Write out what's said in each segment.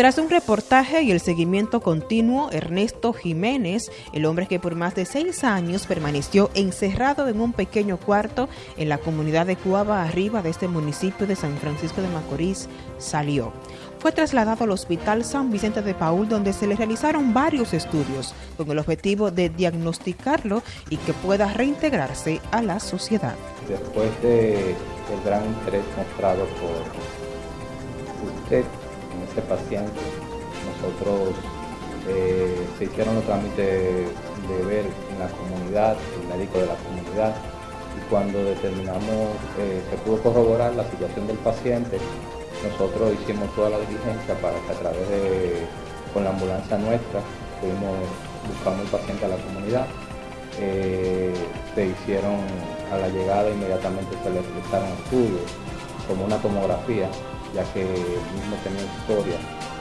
Tras un reportaje y el seguimiento continuo, Ernesto Jiménez, el hombre que por más de seis años permaneció encerrado en un pequeño cuarto en la comunidad de Cuava Arriba de este municipio de San Francisco de Macorís, salió. Fue trasladado al Hospital San Vicente de Paul, donde se le realizaron varios estudios con el objetivo de diagnosticarlo y que pueda reintegrarse a la sociedad. Después del gran interés mostrado por usted en este paciente, nosotros eh, se hicieron los trámites de ver en la comunidad, el médico de la comunidad, y cuando determinamos, eh, se pudo corroborar la situación del paciente, nosotros hicimos toda la diligencia para que a través de, con la ambulancia nuestra, fuimos buscando el paciente a la comunidad. Eh, se hicieron a la llegada inmediatamente se le realizaron estudios como una tomografía, ya que él mismo tenía historia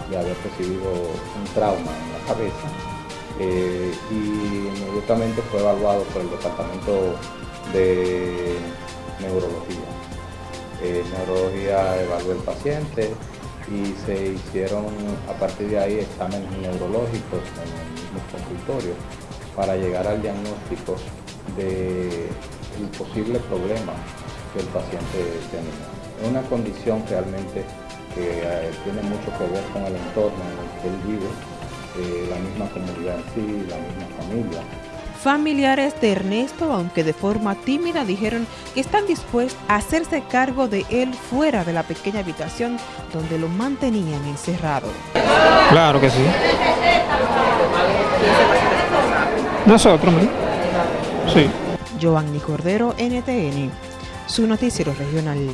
de haber recibido un trauma en la cabeza eh, y inmediatamente fue evaluado por el departamento de neurología. Eh, neurología evaluó el paciente y se hicieron a partir de ahí exámenes neurológicos en el mismo consultorio para llegar al diagnóstico del posible problema que el paciente tenía. Es una condición realmente que eh, tiene mucho que ver con el entorno en el que él vive, eh, la misma comunidad en sí, la misma familia. Familiares de Ernesto, aunque de forma tímida, dijeron que están dispuestos a hacerse cargo de él fuera de la pequeña habitación donde lo mantenían encerrado. Claro que sí. Nosotros, ¿no? Sí. Giovanni Cordero, NTN, su noticiero regional.